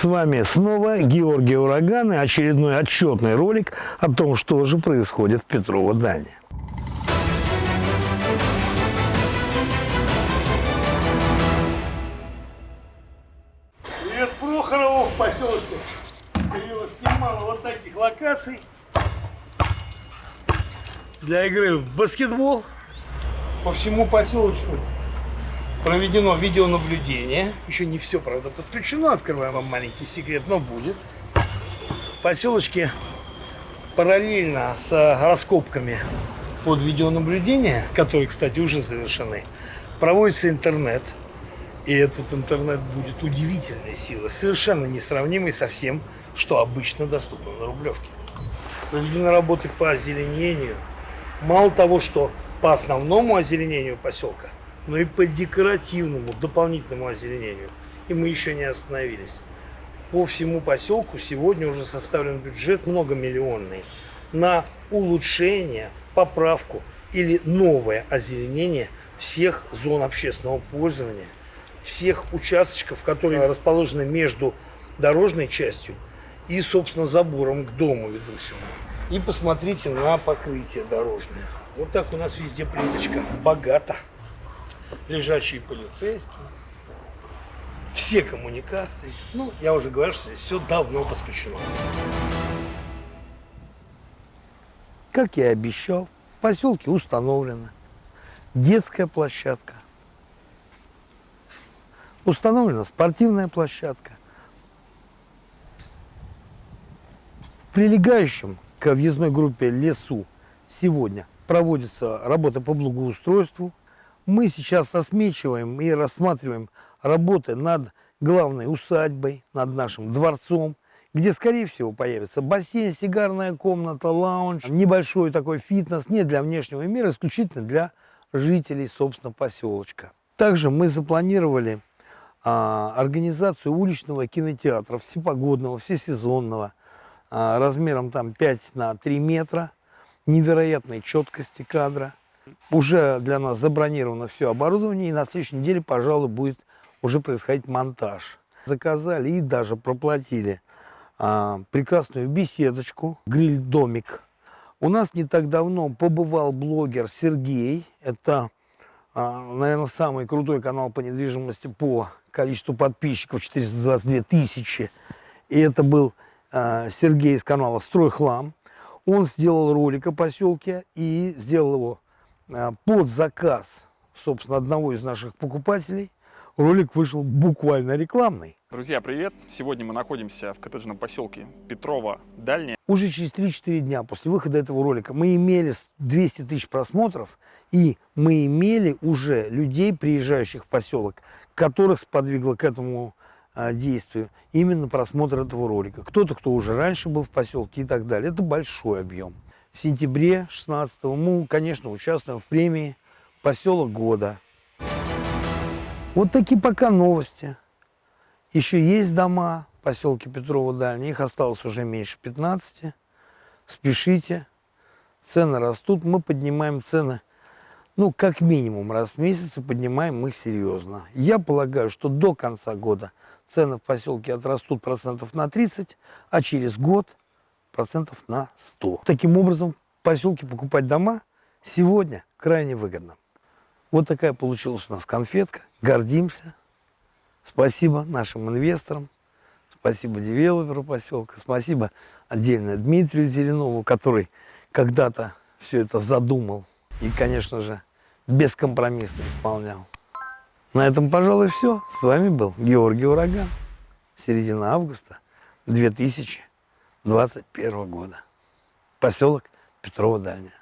С вами снова Георгий Ураган и очередной отчетный ролик о том, что же происходит в Петрово Дальне. Привет Прохорову в поселке. Появилось немало вот таких локаций для игры в баскетбол по всему поселочку проведено видеонаблюдение. Еще не все, правда, подключено. Открываем вам маленький секрет, но будет. В поселочке параллельно с раскопками под видеонаблюдение, которые, кстати, уже завершены, проводится интернет. И этот интернет будет удивительной силой, совершенно несравнимой со всем, что обычно доступно на Рублевке. Проведены работы по озеленению. Мало того, что по основному озеленению поселка – но и по декоративному, дополнительному озеленению. И мы еще не остановились. По всему поселку сегодня уже составлен бюджет многомиллионный на улучшение, поправку или новое озеленение всех зон общественного пользования, всех участочков, которые расположены между дорожной частью и, собственно, забором к дому ведущему. И посмотрите на покрытие дорожное. Вот так у нас везде плиточка. Богато лежачие полицейские, все коммуникации. Ну, я уже говорю, что здесь все давно подключено. Как я и обещал, в поселке установлена детская площадка. Установлена спортивная площадка. В прилегающем к въездной группе лесу сегодня проводится работа по благоустройству, мы сейчас осмечиваем и рассматриваем работы над главной усадьбой, над нашим дворцом, где, скорее всего, появится бассейн, сигарная комната, лаунж, небольшой такой фитнес, не для внешнего мира, исключительно для жителей, собственно, поселочка. Также мы запланировали а, организацию уличного кинотеатра, всепогодного, всесезонного, а, размером там 5 на 3 метра, невероятной четкости кадра – уже для нас забронировано все оборудование, и на следующей неделе, пожалуй, будет уже происходить монтаж. Заказали и даже проплатили а, прекрасную беседочку, гриль-домик. У нас не так давно побывал блогер Сергей. Это, а, наверное, самый крутой канал по недвижимости по количеству подписчиков, 422 тысячи. И это был а, Сергей из канала «Стройхлам». Он сделал ролик о поселке и сделал его под заказ, собственно, одного из наших покупателей ролик вышел буквально рекламный. Друзья, привет! Сегодня мы находимся в коттеджном поселке Петрова Дальняя. Уже через 3-4 дня после выхода этого ролика мы имели 200 тысяч просмотров, и мы имели уже людей, приезжающих в поселок, которых сподвигло к этому а, действию именно просмотр этого ролика. Кто-то, кто уже раньше был в поселке и так далее. Это большой объем в сентябре 16 мы, конечно, участвуем в премии «Поселок года». Вот такие пока новости. Еще есть дома в поселке Петрова Дальний, их осталось уже меньше 15. Спешите, цены растут, мы поднимаем цены, ну, как минимум раз в месяц и поднимаем их серьезно. Я полагаю, что до конца года цены в поселке отрастут процентов на 30, а через год – процентов на 100. Таким образом, в поселке покупать дома сегодня крайне выгодно. Вот такая получилась у нас конфетка. Гордимся. Спасибо нашим инвесторам. Спасибо девелоперу поселка. Спасибо отдельно Дмитрию Зеленову, который когда-то все это задумал. И, конечно же, бескомпромиссно исполнял. На этом, пожалуй, все. С вами был Георгий Ураган. Середина августа 2000 21 года. Поселок Петрова Дальняя.